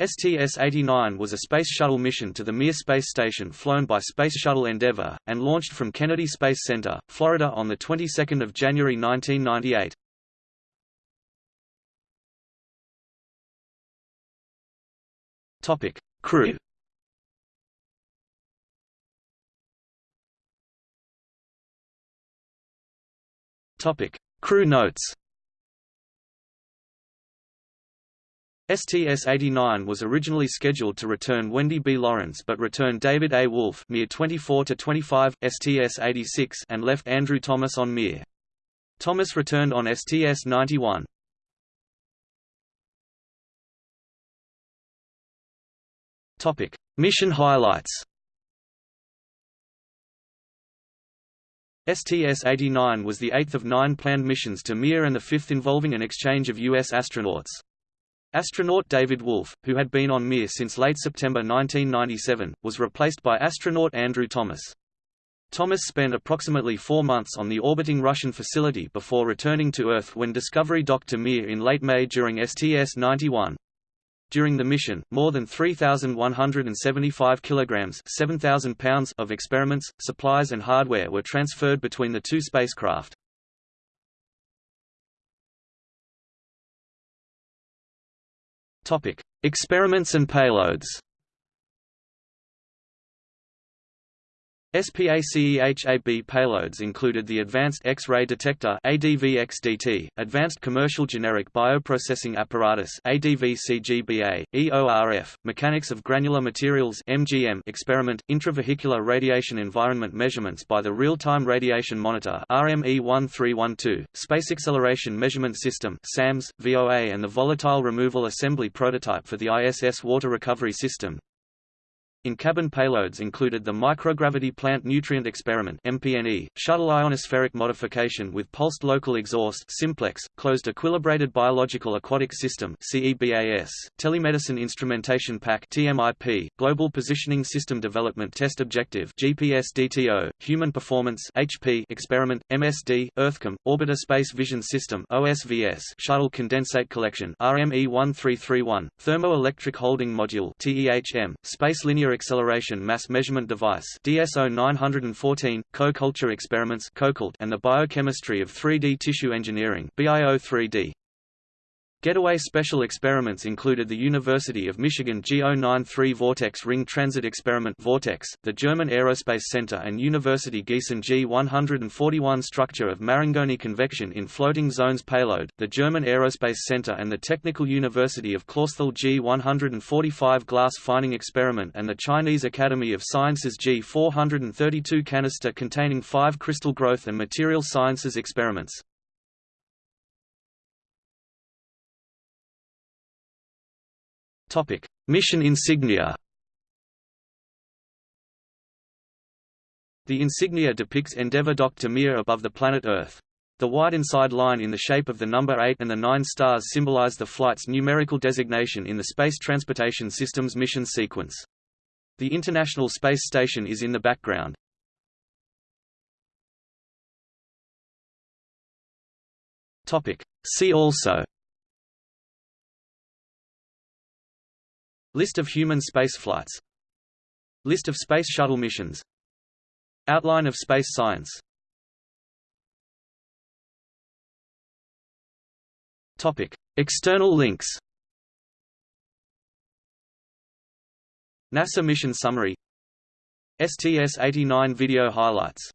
STS-89 was a Space Shuttle mission to the Mir space station flown by Space Shuttle Endeavour, and launched from Kennedy Space Center, Florida on the 22nd of January 1998. Topic: Crew. Topic: Crew notes. STS-89 was originally scheduled to return Wendy B. Lawrence but returned David A. Wolf Mir 24-25, STS-86 and left Andrew Thomas on Mir. Thomas returned on STS-91. Mission highlights STS-89 was the eighth of nine planned missions to Mir and the fifth involving an exchange of U.S. astronauts. Astronaut David Wolf, who had been on Mir since late September 1997, was replaced by astronaut Andrew Thomas. Thomas spent approximately four months on the orbiting Russian facility before returning to Earth when Discovery docked to Mir in late May during STS-91. During the mission, more than 3,175 kilograms (7,000 pounds) of experiments, supplies and hardware were transferred between the two spacecraft. Topic: Experiments and payloads. SPACEHAB payloads included the Advanced X-ray Detector ADVXDT, Advanced Commercial Generic Bioprocessing Apparatus ADVCGBA, EORF, Mechanics of Granular Materials MGM experiment, intravehicular radiation environment measurements by the Real-Time Radiation Monitor RME1312, Space Acceleration Measurement System SAMS, VOA and the Volatile Removal Assembly prototype for the ISS Water Recovery System, in-cabin payloads included the Microgravity Plant Nutrient Experiment MPNE, Shuttle Ionospheric Modification with Pulsed Local Exhaust Simplex, Closed Equilibrated Biological Aquatic System CEBAS, Telemedicine Instrumentation Pack TMIP, Global Positioning System Development Test Objective GPS DTO, Human Performance HP Experiment, MSD, EarthKAM, Orbiter Space Vision System OSVS, Shuttle Condensate Collection RME1331, Thermoelectric Holding Module TEHM, Space Linear Acceleration Mass Measurement Device DSO 914, Co-Culture Experiments and the Biochemistry of 3D Tissue Engineering BIO 3D. Getaway special experiments included the University of Michigan G093 Vortex Ring Transit Experiment Vortex, the German Aerospace Center and University Gießen G141 Structure of Marangoni Convection in Floating Zones Payload, the German Aerospace Center and the Technical University of Clausthal G145 Glass Fining Experiment and the Chinese Academy of Sciences G432 Canister containing five crystal growth and material sciences experiments. Topic: Mission insignia. The insignia depicts Endeavour docked to Mir above the planet Earth. The white inside line in the shape of the number 8 and the nine stars symbolize the flight's numerical designation in the Space Transportation System's mission sequence. The International Space Station is in the background. See also List of human spaceflights List of Space Shuttle missions. Outline of space science. External links. NASA mission summary. STS-89 video highlights